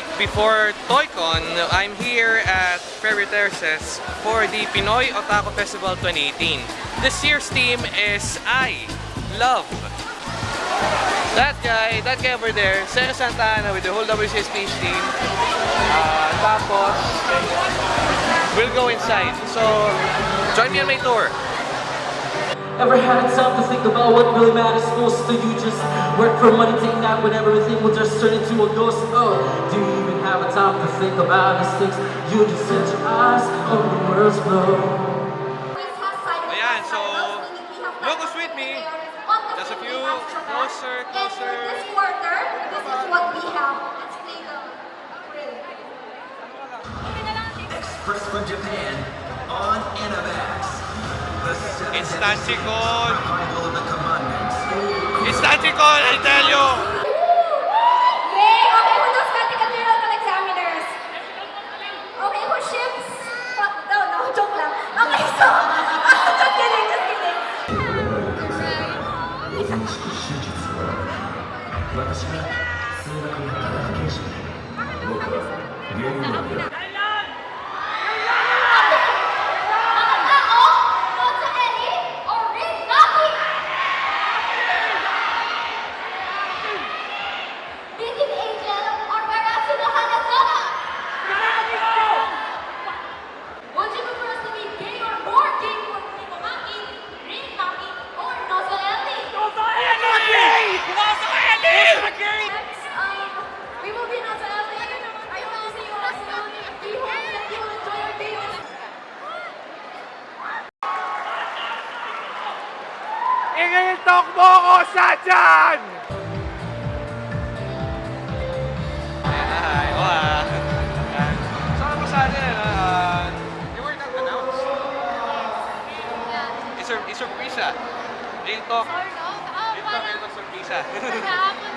week before ToyCon, I'm here at Ferry Terraces for the Pinoy Otaku Festival 2018. This year's theme is I Love. That guy, that guy over there, Sarah Santana with the whole WCSPH team. Uh, tapos, we'll go inside. So, join me on my tour. Ever had a time to think about what really matters most to you? Just work for money, take that when everything will just turn into a ghost. Oh, do you even have a time to think about these things? You just set your eyes on the world's flow. Ayan, so, look who's with me. Just a few closer, closer. This quarter, this is what we have. Let's play the grill. Express from Japan on Animax. The Commandments. Instancy call, I tell you! Mo ko sa dyan! Ayan na, hi. O ah. Ayan. So, ano sa atin, ano, ah, you were not announced. It's a, it's a surprise. Real talk. Sort of. Ah, Real talk, parang real talk, surprise.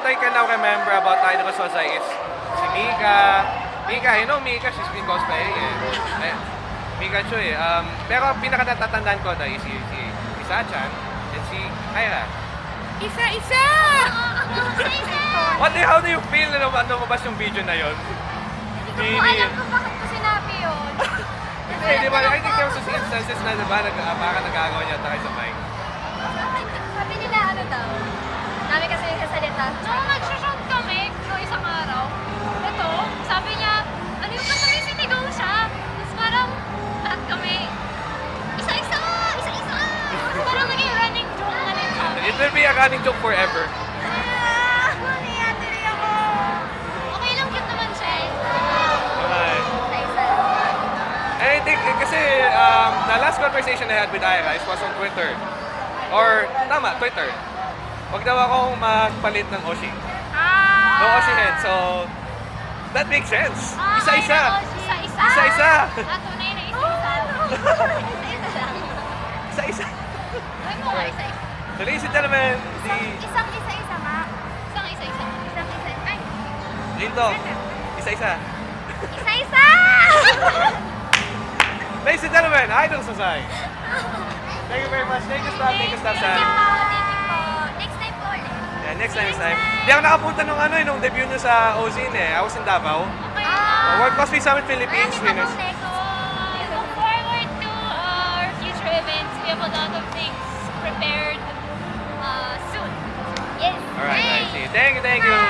what I can now remember about Idol Sosai is si Mika. Mika, you know Mika, she's been cosplaying eh. eh Mika Choi. Um, pero pinakatatatandaan ko na is si, si, si Sachan and si Kyra. Isa-isa! Isa-isa! What the, how do you feel na ano lumabas yung video na yon? Hindi ko alam kung bakit ko sinabi yun. Kasi di ba, I think there was instances na diba, nag, uh, parang nagagawa niya tayo sa mic. Sabi nila ano daw? Dami kasi sasalita. Nung nag-shoot kami, no, isang araw, ito, sabi niya, ano yung kasama sinigaw siya? Tapos parang, lahat kami, isa-isa! Isa-isa! Tapos parang naging running joke na rin kami. It will be a running joke forever. Ah! Nangyayari ako! Okay lang, cute naman siya eh. I think, eh, kasi um, the last conversation I had with Ira was on Twitter. Or, tama, Twitter. Huwag daw akong magpalit ng Oshi. Ah! No Oshi head. So, that makes sense. Ah, Isa-isa. Isa-isa! Isa-isa. Ah, tunay na isa-isa. Isa-isa lang. Isa-isa. Ay mo nga, isa-isa. Ladies and gentlemen, the Isang isa-isa nga. Isang isa-isa. Isang isa. Ay, Rinto, isa-isa. isa-isa! Ladies and gentlemen, Idol Sosai. Thank you very much. Thank you, Stab. Thank you, Stab, Sam. Thank you po. Next time po ulit. Yeah, next time, next time. Hindi ako nakapunta nung ano eh, nung debut nyo sa Ozine eh. I was in Davao. Okay lang. World Cosplay Summit Philippines pa winners. next. So, look forward to our future events. We have a lot of things prepared uh, soon. Yes. Alright, I see. Thank you, thank you.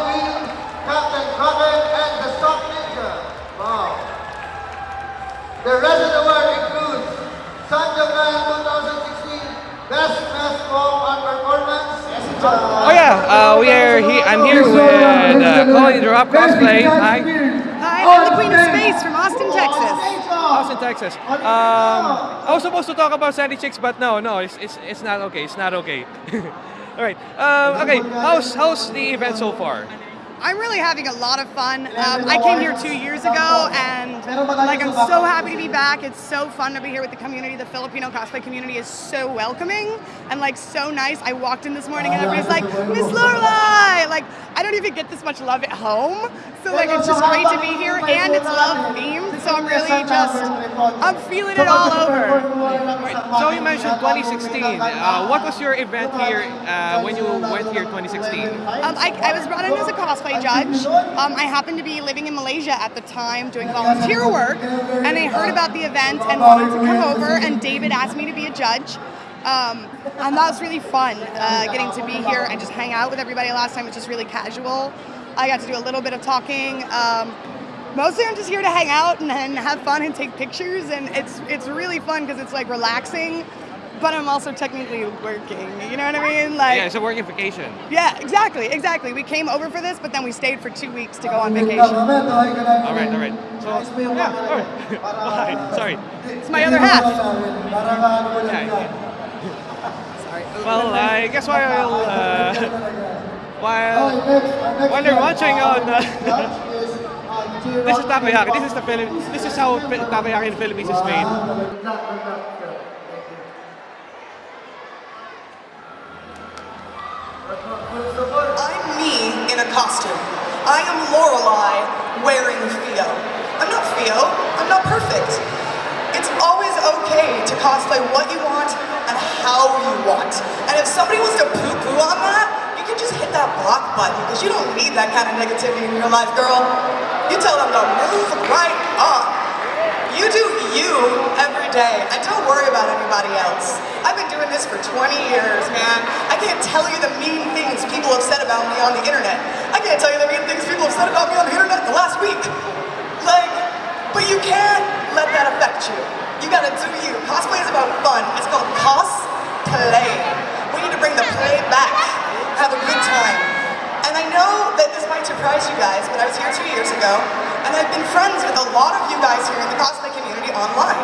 The rest of the world includes Sanjo Kaya 2016 Best Best Form and Performance. Uh, oh yeah, uh, we are he I'm here with uh, Drop Cosplay. Hi. Hi, I'm the Queen of Space from Austin, Texas. Austin, Texas. Um, I was supposed to talk about Sandy Chicks, but no, no, it's, it's, it's not okay. It's not okay. All right. Um, okay, how's, how's the event so far? I'm really having a lot of fun. Um, I came here two years ago, and like I'm so happy to be back. It's so fun to be here with the community. The Filipino cosplay community is so welcoming and like so nice. I walked in this morning and everybody's like, Miss Lorelai! Like I don't even get this much love at home, so like it's just great to be here, and it's love themed. So I'm really just I'm feeling it all over. So you mentioned 2016. Uh, what was your event here uh, when you went here 2016? Um, I, I was brought in as a cosplay judge. Um, I happened to be living in Malaysia at the time doing volunteer work, and I heard about the event and wanted to come over, and David asked me to be a judge. Um, and that was really fun, uh, getting to be here and just hang out with everybody last time, which is really casual. I got to do a little bit of talking. Um, mostly I'm just here to hang out and, and have fun and take pictures, and it's it's really fun because it's like relaxing, but I'm also technically working. You know what I mean? Like Yeah, it's a working vacation. yeah, exactly, exactly. We came over for this, but then we stayed for two weeks to go on vacation. All right, all right. So yeah, all right. Bye. Sorry. It's my other half. Yeah, yeah. Well, I guess while uh, while while they're watching on. Uh, this is takoyaki. This is the Philip. This is how Pi- takoyaki in the Philippines is made. I'm me in a costume. I am Lorelai wearing Theo. I'm not Theo. I'm not perfect. It's always okay to cosplay what you want and how you want. And if somebody wants to poo-poo on that, you can just hit that block button because you don't need that kind of negativity in your life, girl. You tell them to move right on. You do you every day, and don't worry about anybody else. I've been doing this for 20 years, man. I can't tell you the mean things people have said about me on the internet. I can't tell you the mean things people have said about me on the internet the last week. Like, but you can't let that affect you. You gotta do you. Cosplay is about fun. It's called cosplay. We need to bring the play back. Have a good time. And I know that this might surprise you guys, but I was here two years ago, and I've been friends with a lot of you guys here in the cosplay community online.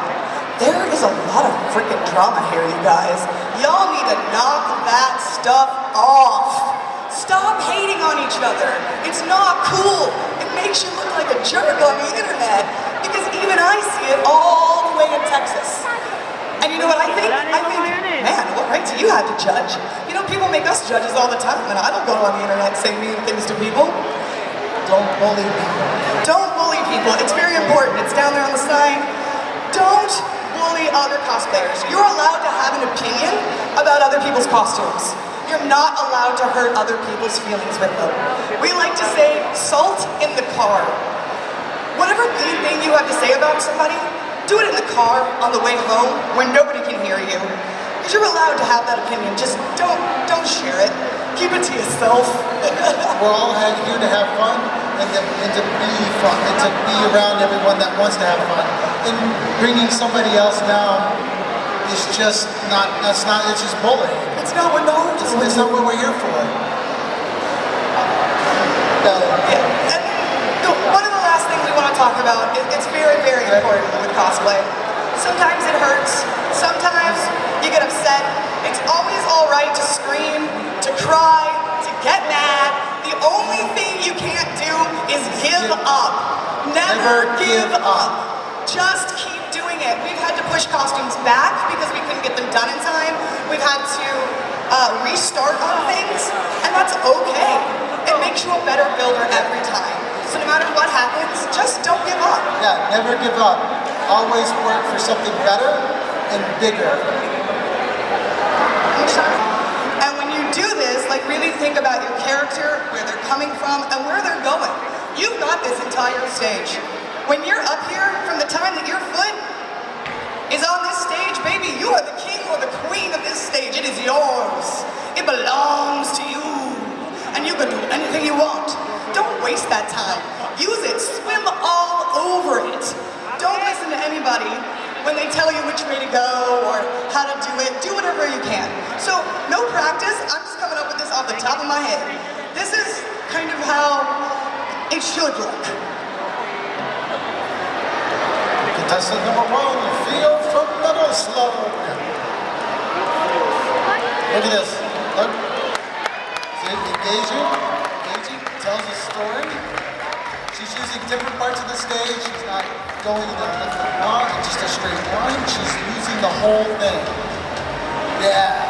There is a lot of freaking drama here, you guys. Y'all need to knock that stuff off. Stop hating on each other. It's not cool. It makes you look like a jerk on the internet, because even I see it all the way in Texas. And you know what I think? I think, man, what right do you have to judge? You know, people make us judges all the time, and I don't go on the internet and say mean things to people. Don't bully people. Don't bully people. It's very important. It's down there on the sign. Don't bully other cosplayers. You're allowed to have an opinion about other people's costumes. You're not allowed to hurt other people's feelings with them. We like to say, salt in the car. Whatever mean thing you have to say about somebody, do it in the car on the way home when nobody can hear you. Because you're allowed to have that opinion. Just don't don't share it. Keep it to yourself. We're all here to have fun and to, and to be fun and to be around everyone that wants to have fun. And bringing somebody else down is just not, that's not, it's just bullying. it's not what no It's, it's not what we're here for. No. Yeah. And the, one of the last things we want to talk about, it, it's very, very important with cosplay. Sometimes it hurts. Sometimes you get upset. It's always all right to scream, to cry, to get mad. The only thing you can't do is give up. Never Never give up. Just keep doing it. We've had to push costumes back because we couldn't get them done in time. We've had to uh, restart on things, and that's okay. It makes you a better builder every time. So no matter what happens, just don't give up. Yeah, never give up. Always work for something better and bigger. And when you do this, like really think about your character, where they're coming from, and where they're going. You've got this entire stage. When you're up here, from the time that your foot is on this stage, baby, you are king or the queen of this stage. It is yours. It belongs to you. And you can do anything you want. Don't waste that time. Use it. Swim all over it. Don't listen to anybody when they tell you which way to go or how to do it. Do whatever you can. So no practice. I'm just coming up with this off the top of my head. This is kind of how it should look. Contestant number one, Theo from Middle Slope. Look at this. Look. See, engaging, engaging, tells a story. She's using different parts of the stage. She's not going in a, not just a straight line. She's using the whole thing. Yeah.